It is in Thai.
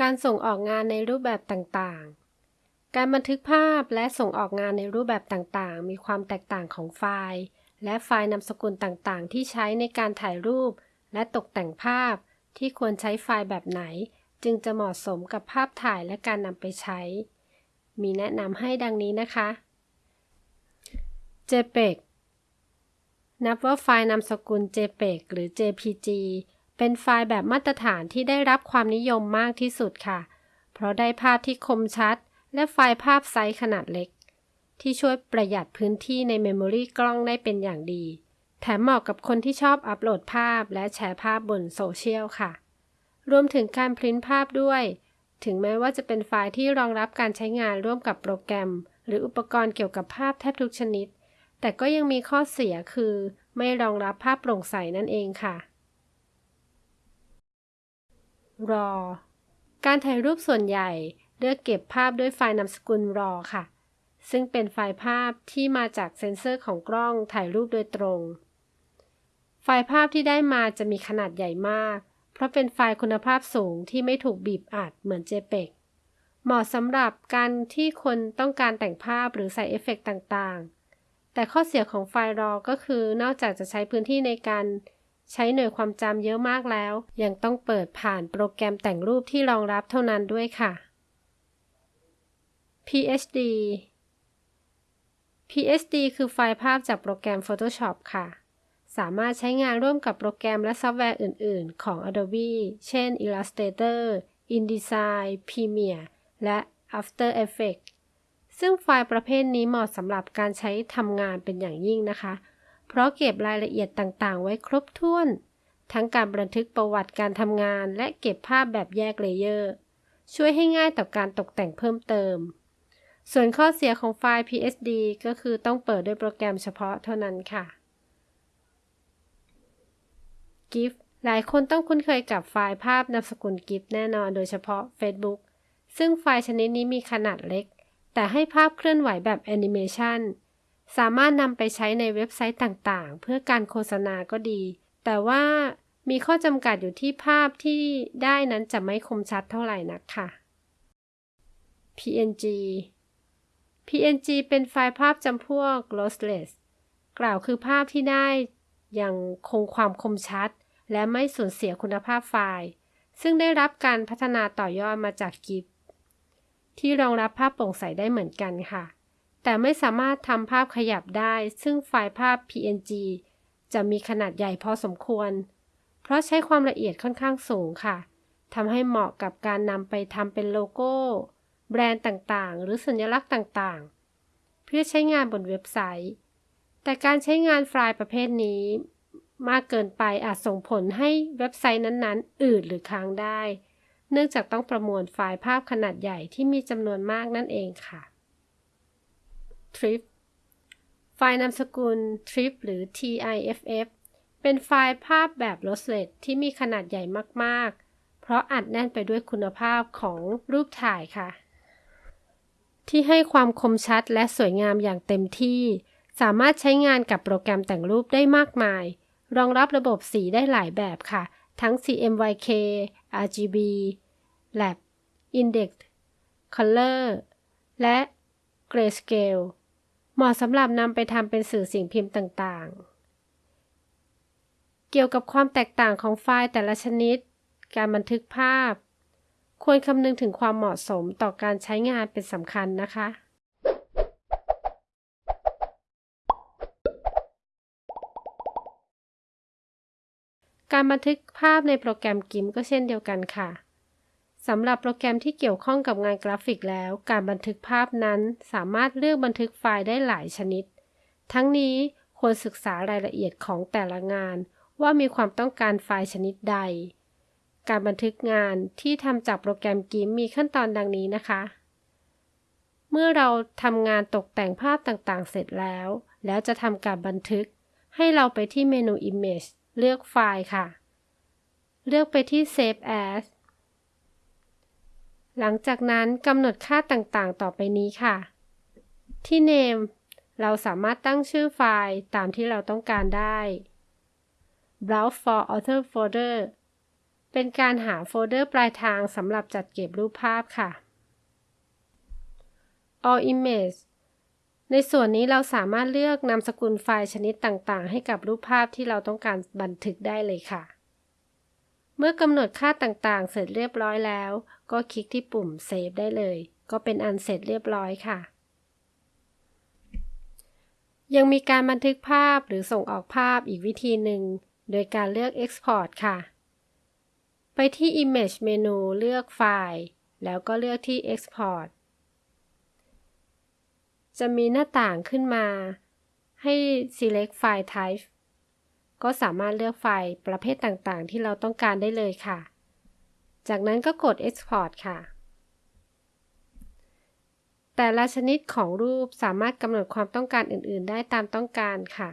การส่งออกงานในรูปแบบต่างๆ การบันทึกภาพและส่งออกงานในรูปแบบต่างๆ มีความแตกต่างของไฟล์ และไฟล์นามสกุลต่างๆ ที่ใช้ในการถ่ายรูป และตกแต่งภาพ ที่ควรใช้ไฟล์แบบไหน จึงจะเหมาะสมกับภาพถ่ายและการนำไปใช้ มีแนะนำให้ดังนี้นะคะ JPEG นับว่าไฟล์นามสกุล JPEG หรือ JPG เป็นไฟล์แบบมาตรฐานที่ได้รับความนิยมมากที่สุดค่ะ เพราะได้ภาพที่คมชัด และไฟล์ภาพไซส์ขนาดเล็ก ที่ช่วยประหยัดพื้นที่ใน memory กล้องได้เป็นอย่างดี แถมเหมาะกับคนที่ชอบอัปโหลดภาพและแชร์ภาพบนโซเชียลค่ะ รวมถึงการพิมพ์ภาพด้วย ถึงแม้ว่าจะเป็นไฟล์ที่รองรับการใช้งานร่วมกับโปรแกรม หรืออุปกรณ์เกี่ยวกับภาพแทบทุกชนิด แต่ก็ยังมีข้อเสียคือ ไม่รองรับภาพโปร่งใสนั่นเองค่ะ RAW การถ่ายรูปส่วนใหญ่เลือกเก็บภาพด้วยไฟล์นามสกุล RAW ค่ะ ซึ่งเป็นไฟล์ภาพที่มาจากเซ็นเซอร์ของกล้องถ่ายรูปโดยตรง ไฟล์ภาพที่ได้มาจะมีขนาดใหญ่มาก เพราะเป็นไฟล์คุณภาพสูงที่ไม่ถูกบีบอัดเหมือน JPEG เหมาะสำหรับการที่คนต้องการแต่งภาพหรือใส่เอฟเฟกต่างๆ แต่ข้อเสียของไฟล์ RAW ก็คือนอกจากจะใช้พื้นที่ในการ ใช้หน่วยความจำเยอะมากแล้ว ยังต้องเปิดผ่านโปรแกรมแต่งรูปที่รองรับเท่านั้นด้วยค่ะ PSD PSD คือไฟล์ภาพจากโปรแกรม Photoshop ค่ะ สามารถใช้งานร่วมกับโปรแกรมและซอฟต์แวร์อื่น ๆ ของ Adobe เช่น Illustrator, InDesign, Premiere และ After Effects ซึ่งไฟล์ประเภทนี้เหมาะสำหรับการใช้ทำงานเป็นอย่างยิ่งนะคะ เพราะเก็บรายละเอียดต่างๆ ไว้ครบถ้วน ทั้งการบันทึกประวัติการทำงาน และเก็บภาพแบบแยกเลเยอร์ ช่วยให้ง่ายต่อการตกแต่งเพิ่มเติม ส่วนข้อเสียของไฟล์ PSD ก็คือต้องเปิดด้วยโปรแกรมเฉพาะเท่านั้นค่ะ GIF หลายคนต้องคุ้นเคยกับไฟล์ภาพนามสกุล GIF แน่นอนโดยเฉพาะ Facebook ซึ่งไฟล์ชนิดนี้มีขนาดเล็ก แต่ให้ภาพเคลื่อนไหวแบบแอนิเมชัน สามารถนำไปใช้ในเว็บไซต์ต่างๆ เพื่อการโฆษณาก็ดี แต่ว่ามีข้อจำกัดอยู่ที่ภาพที่ได้นั้นจะไม่คมชัดเท่าไหร่นักค่ะ PNG PNG เป็นไฟล์ภาพจำพวก lossless กล่าวคือภาพที่ได้ยังคงความคมชัด และไม่สูญเสียคุณภาพไฟล์ ซึ่งได้รับการพัฒนาต่อยอดมาจาก GIF ที่รองรับภาพโปร่งใสได้เหมือนกันค่ะ แต่ไม่สามารถทำภาพขยับได้ ซึ่งไฟล์ภาพ PNG จะมีขนาดใหญ่พอสมควร เพราะใช้ความละเอียดค่อนข้างสูงค่ะทำให้เหมาะกับการนำไปทำเป็นโลโก้ แบรนด์ต่างๆ หรือสัญลักษณ์ต่างๆ เพื่อใช้งานบนเว็บไซต์ แต่การใช้งานไฟล์ประเภทนี้ มากเกินไปอาจส่งผลให้เว็บไซต์นั้นๆ อืดหรือค้างได้ เนื่องจากต้องประมวลไฟล์ภาพขนาดใหญ่ที่มีจำนวนมากนั่นเองค่ะ TRIFF ไฟล์นามสกุล TRIF หรือ TIFF เป็นไฟล์ภาพแบบ lossless ที่มีขนาดใหญ่มากๆ เพราะอัดแน่นไปด้วยคุณภาพของรูปถ่ายค่ะ ที่ให้ความคมชัดและสวยงามอย่างเต็มที่ สามารถใช้งานกับโปรแกรมแต่งรูปได้มากมาย รองรับระบบสีได้หลายแบบค่ะ ทั้ง CMYK RGB Lab Index Color และ Grayscale เหมาะสำหรับนำไปทำเป็นสื่อสิ่งพิมพ์ต่างๆ เกี่ยวกับความแตกต่างของไฟล์แต่ละชนิด การบันทึกภาพ ควรคำนึงถึงความเหมาะสมต่อการใช้งานเป็นสำคัญนะคะการบันทึกภาพในโปรแกรม GIMP ก็เช่นเดียวกันค่ะ สำหรับโปรแกรมที่เกี่ยวข้องกับงานกราฟิกแล้ว การบันทึกภาพนั้นสามารถเลือกบันทึกไฟล์ได้หลายชนิด ทั้งนี้ควรศึกษารายละเอียดของแต่ละงาน ว่ามีความต้องการไฟล์ชนิดใด การบันทึกงานที่ทำจากโปรแกรม GIMP มีขั้นตอนดังนี้นะคะ เมื่อเราทำงานตกแต่งภาพต่างๆ เสร็จแล้ว แล้วจะทำการบันทึก ให้เราไปที่เมนู Image เลือกไฟล์ค่ะ เลือกไปที่ Save As หลังจากนั้นกำหนดค่าต่างๆ ต่อไปนี้ค่ะ ที่ name เราสามารถตั้งชื่อไฟล์ตามที่เราต้องการได้ browse for author folder เป็นการหาโฟลเดอร์ปลายทางสำหรับจัดเก็บรูปภาพค่ะ All Image ในส่วนนี้เราสามารถเลือกนามสกุลไฟล์ชนิดต่างๆ ให้กับรูปภาพที่เราต้องการบันทึกได้เลยค่ะ เมื่อกำหนดค่าต่างๆ เสร็จเรียบร้อยแล้ว ก็คลิกที่ปุ่ม Save ได้เลย ก็เป็นอันเสร็จเรียบร้อยค่ะ ยังมีการบันทึกภาพหรือส่งออกภาพอีกวิธีหนึ่ง โดยการเลือก Export ค่ะ ไปที่ Image เมนูเลือกไฟล์ แล้วก็เลือกที่ Export จะมีหน้าต่างขึ้นมา ให้ select file type ก็สามารถเลือกไฟล์ประเภทต่างๆ ที่เราต้องการได้เลยค่ะ จากนั้นก็กด export ค่ะ แต่ละชนิดของรูปสามารถกำหนดความต้องการอื่น ๆ ได้ตามต้องการค่ะ